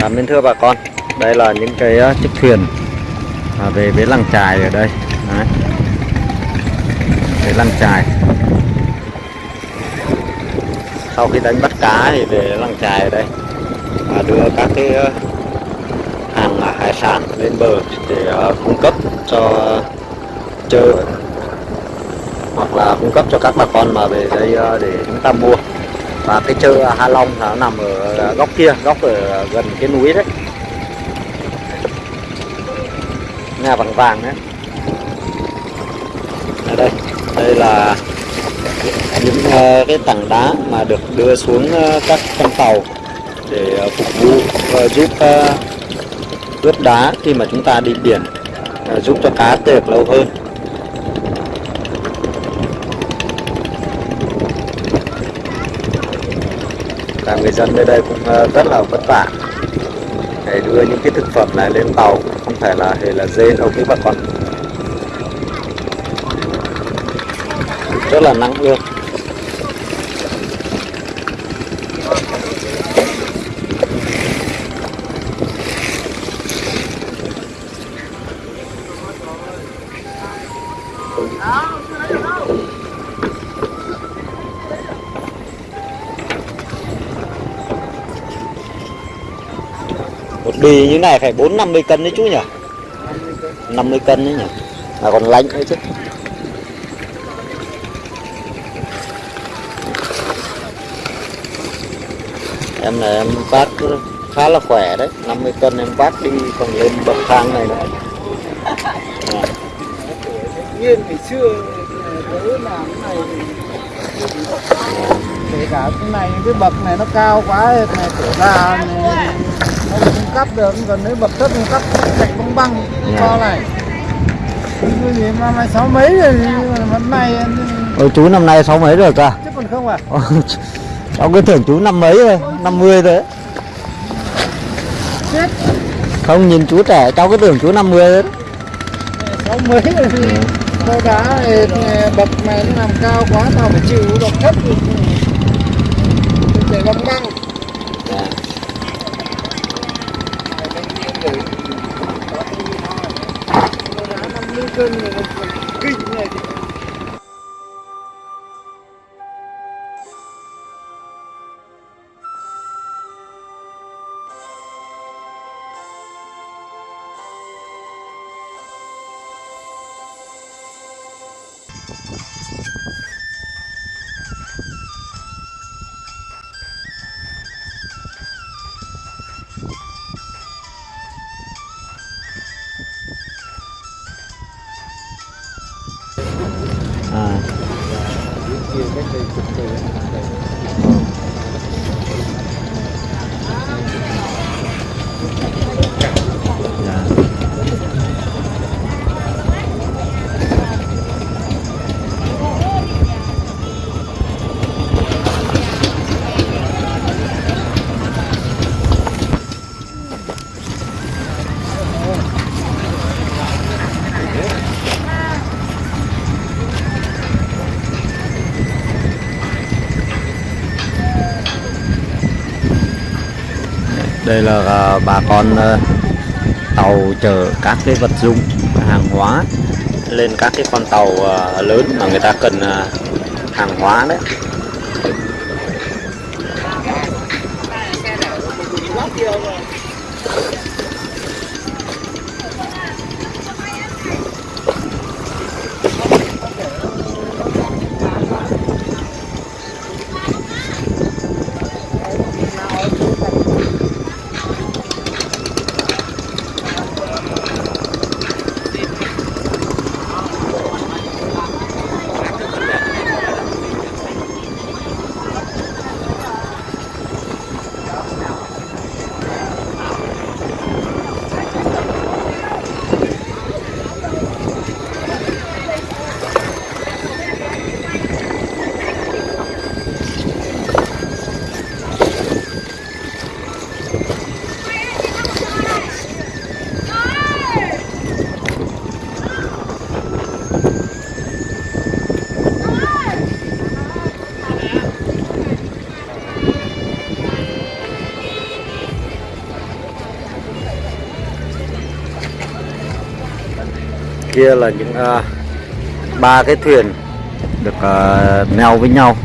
Cảm ơn thưa bà con. Đây là những cái ờ, chiếc thuyền à, về với làng trài ở đây. Đấy. Về làng trài. Sau khi đánh bắt cá thì về làng trài ở đây, và đưa các cái ờ, hàng à, hải sản lên bờ để ờ, cung cấp cho chợ, hoặc là cung cấp cho các bà con mà về đây để chúng ta mua và cái chợ Hà Long nó nằm ở góc kia góc ở gần cái núi đấy. Nhà vàng vàng đấy. Ở đây đây là những uh, cái tảng đá mà được đưa xuống uh, các con tàu để uh, phục vụ giúp ờ, ướp đá khi mà chúng ta đi biển giúp cho cá được lâu hơn. Là người dân nơi đây cũng ờ, rất là vất vả để đưa những cái thực phẩm này lên tàu không phải là hề là dê, đâu quý bà con rất là nắng luôn Oh. Bì như này phải bốn năm mươi cân đấy chú nhỉ? 50 cân đấy nhỉ? Mà còn lạnh nữa chứ. Em này em vác khá là khỏe đấy 50 cân em vác đi còn lên bậc thang này nữa. À, nhiên ngày xưa tớ làm cái này kể cả cái này cái bậc này nó cao quá này trở ra này, nó không cắt được còn nếu bậc thấp không cắt cạnh băng băng Dạ. to này. Cái gì mà mày sáu mấy rồi nhưng mà năm nay Ôi chú năm nay sáu mấy rồi cả? Chứ còn không à? Cháu cứ tưởng chú năm mấy rồi 50 rồi đấy. chết. Không nhìn chú trẻ cháu cứ tưởng chú 50 rồi đấy. sáu mấy rồi thì to đá này, bậc này nó làm cao quá tao phải chịu bậc thấp. thì Dạ. nó còn kinh này 絶対上の考え đây là à, bà con à, tàu chở các cái vật dụng, hàng hóa lên các cái con tàu à, lớn mà người ta cần hàng hóa đấy. Kia là những ba ba cái thuyền được uh, neo với nhau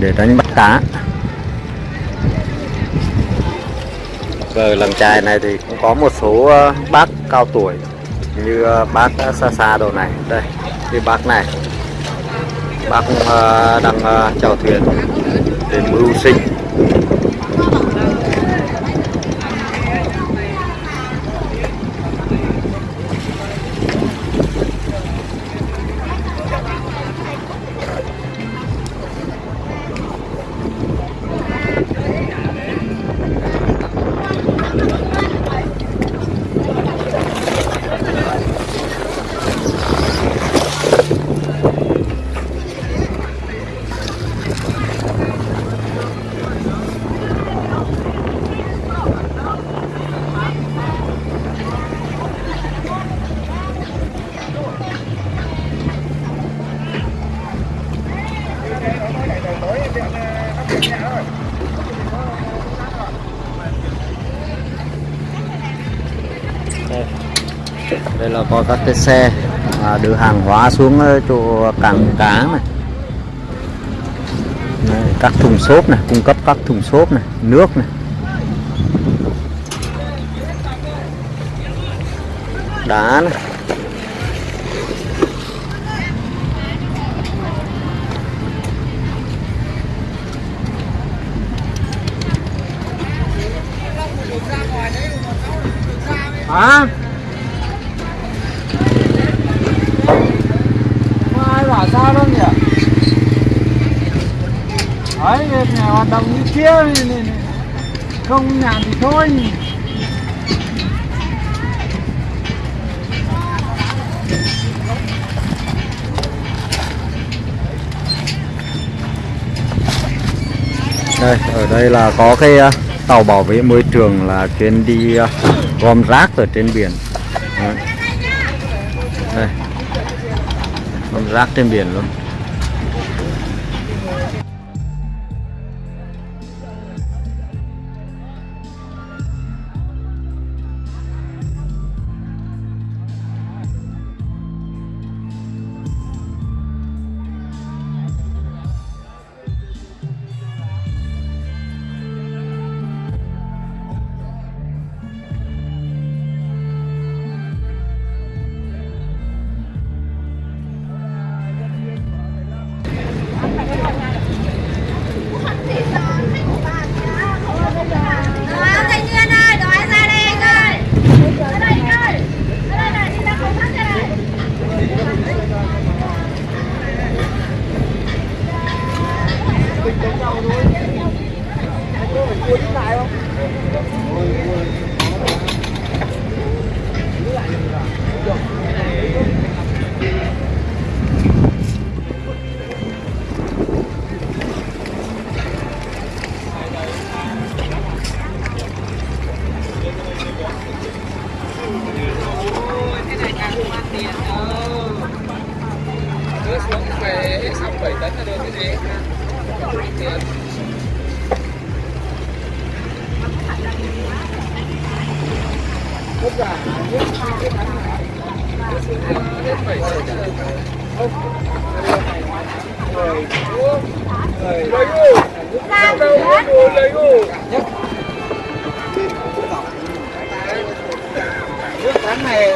để đánh bắt cá. Ở làng trài này thì cũng có một số uh, bác cao tuổi như uh, bác xa xa đồ này. Đây cái bác này. Bác uh, đang uh, chèo thuyền để mưu sinh. Đây, là có các cái xe à, đưa hàng hóa xuống ờ, chỗ cảng cá này. Đây, các thùng xốp này cung cấp các thùng xốp này nước này. Đá này. Hả? Có ai bảo sao đâu nhỉ? Đấy nhà hoạt động như kia này, này, này. không nhà thì thôi. Đây ở đây là có cái à, tàu bảo vệ môi trường là chuyến đi à, gom rác ở trên biển. Đấy. đây. Gom rác trên biển luôn. 我很紧张。Nước cán này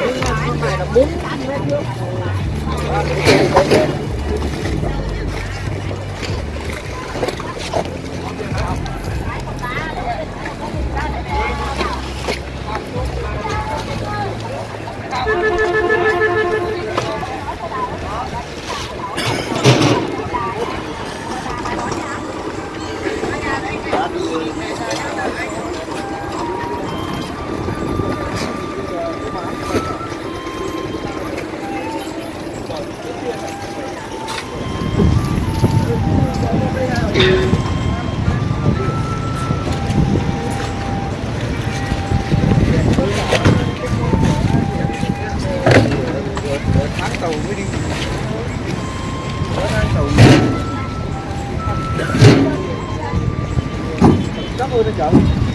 nước này là bốn mét nước Let's go.